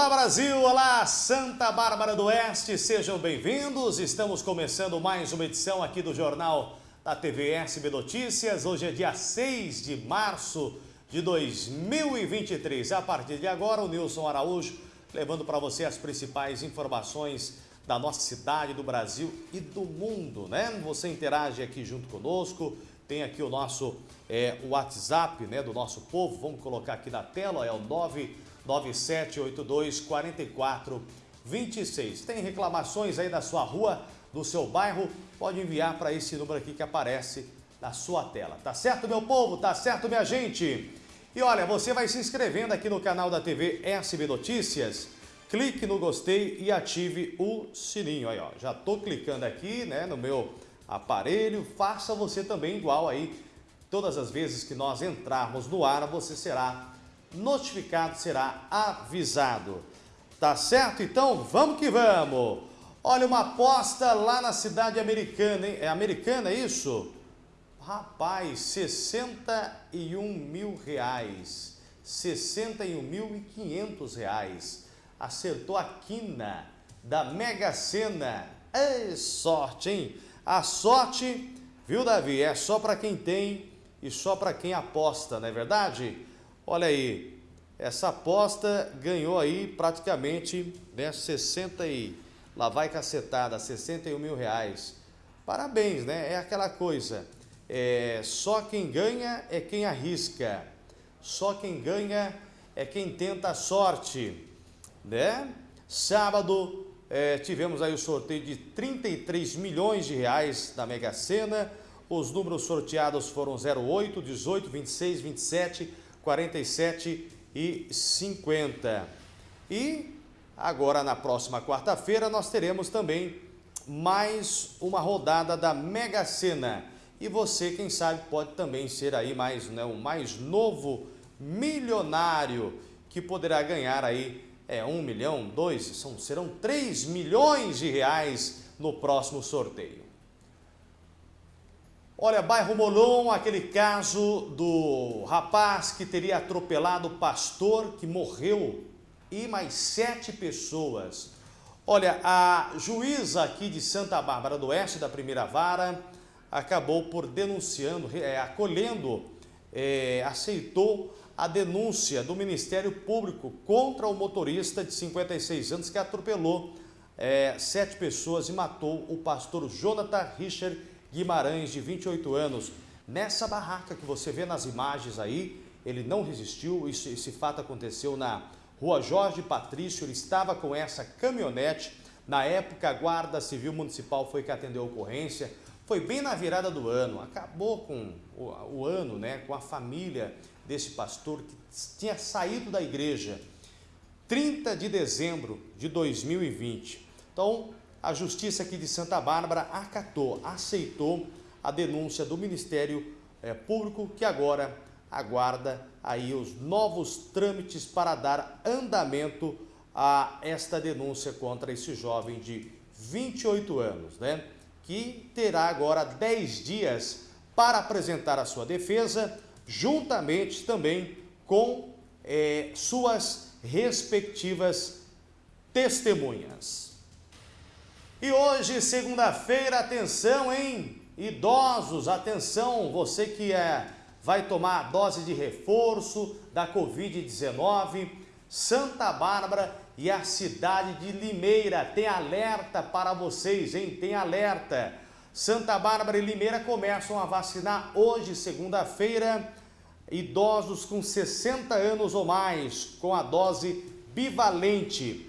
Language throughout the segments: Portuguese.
Olá Brasil, olá Santa Bárbara do Oeste, sejam bem-vindos. Estamos começando mais uma edição aqui do Jornal da TV SB Notícias. Hoje é dia 6 de março de 2023. A partir de agora, o Nilson Araújo levando para você as principais informações da nossa cidade, do Brasil e do mundo, né? Você interage aqui junto conosco, tem aqui o nosso é, WhatsApp né, do nosso povo, vamos colocar aqui na tela, é o 99782 4426. Tem reclamações aí da sua rua, do seu bairro, pode enviar para esse número aqui que aparece na sua tela. Tá certo, meu povo? Tá certo, minha gente? E olha, você vai se inscrevendo aqui no canal da TV SB Notícias, clique no gostei e ative o sininho. Aí, ó, já tô clicando aqui, né, no meu aparelho, faça você também igual aí. Todas as vezes que nós entrarmos no ar, você será notificado, será avisado. Tá certo? Então, vamos que vamos! Olha, uma aposta lá na cidade americana, hein? É americana isso? Rapaz, 61 mil reais. 61.500 reais. Acertou a quina da Mega Sena. É sorte, hein? A sorte, viu, Davi? É só para quem tem e só para quem aposta, não é verdade? Olha aí, essa aposta ganhou aí praticamente né, 60 e... Lá vai cacetada, 61 mil reais. Parabéns, né? É aquela coisa. É, só quem ganha é quem arrisca. Só quem ganha é quem tenta a sorte, né? Sábado é, tivemos aí o sorteio de 33 milhões de reais da Mega Sena. Os números sorteados foram 08, 18, 26, 27, 47 e 50. E agora na próxima quarta-feira nós teremos também mais uma rodada da Mega Sena. E você, quem sabe, pode também ser aí mais, né, mais novo milionário que poderá ganhar aí é, um milhão, dois, são, serão três milhões de reais no próximo sorteio. Olha, bairro Molon, aquele caso do rapaz que teria atropelado o pastor que morreu e mais sete pessoas. Olha, a juíza aqui de Santa Bárbara do Oeste, da primeira vara, acabou por denunciando, é, acolhendo, é, aceitou a denúncia do Ministério Público contra o motorista de 56 anos que atropelou é, sete pessoas e matou o pastor Jonathan Richard Guimarães, de 28 anos. Nessa barraca que você vê nas imagens aí, ele não resistiu, isso, esse fato aconteceu na rua Jorge Patrício, ele estava com essa caminhonete, na época a Guarda Civil Municipal foi que atendeu a ocorrência, foi bem na virada do ano, acabou com o, o ano, né, com a família desse pastor que tinha saído da igreja 30 de dezembro de 2020. Então, a Justiça aqui de Santa Bárbara acatou, aceitou a denúncia do Ministério é, Público, que agora aguarda aí os novos trâmites para dar andamento a esta denúncia contra esse jovem de 28 anos, né? que terá agora 10 dias para apresentar a sua defesa, juntamente também com é, suas respectivas testemunhas. E hoje, segunda-feira, atenção, hein? Idosos, atenção, você que é, vai tomar a dose de reforço da Covid-19, Santa Bárbara e a cidade de Limeira. Tem alerta para vocês, hein? Tem alerta. Santa Bárbara e Limeira começam a vacinar hoje, segunda-feira, idosos com 60 anos ou mais, com a dose bivalente.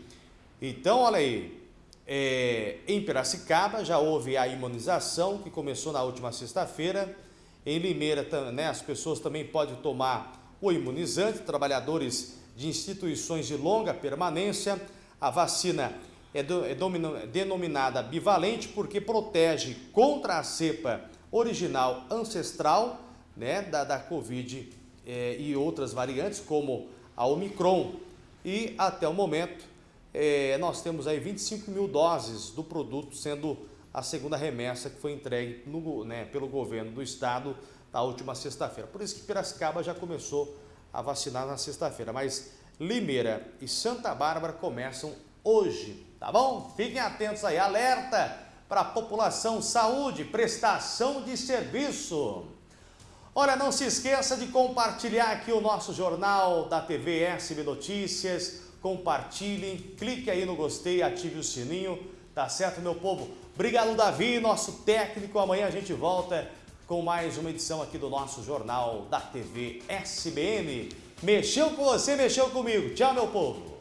Então, olha aí, é, em Piracicaba já houve a imunização que começou na última sexta-feira. Em Limeira, né, as pessoas também podem tomar o imunizante, trabalhadores de instituições de longa permanência. A vacina é, do, é denominada bivalente porque protege contra a cepa original ancestral né, da, da Covid é, e outras variantes, como a Omicron. E até o momento, é, nós temos aí 25 mil doses do produto, sendo a segunda remessa que foi entregue no, né, pelo governo do estado na última sexta-feira. Por isso que Piracicaba já começou a vacinar na sexta-feira. Mas Limeira e Santa Bárbara começam hoje, tá bom? Fiquem atentos aí, alerta para a população, saúde, prestação de serviço. Olha, não se esqueça de compartilhar aqui o nosso jornal da TV SB Notícias, compartilhem, clique aí no gostei, ative o sininho, tá certo, meu povo? Obrigado, Davi, nosso técnico. Amanhã a gente volta com mais uma edição aqui do nosso jornal da TV SBN. Mexeu com você, mexeu comigo. Tchau, meu povo.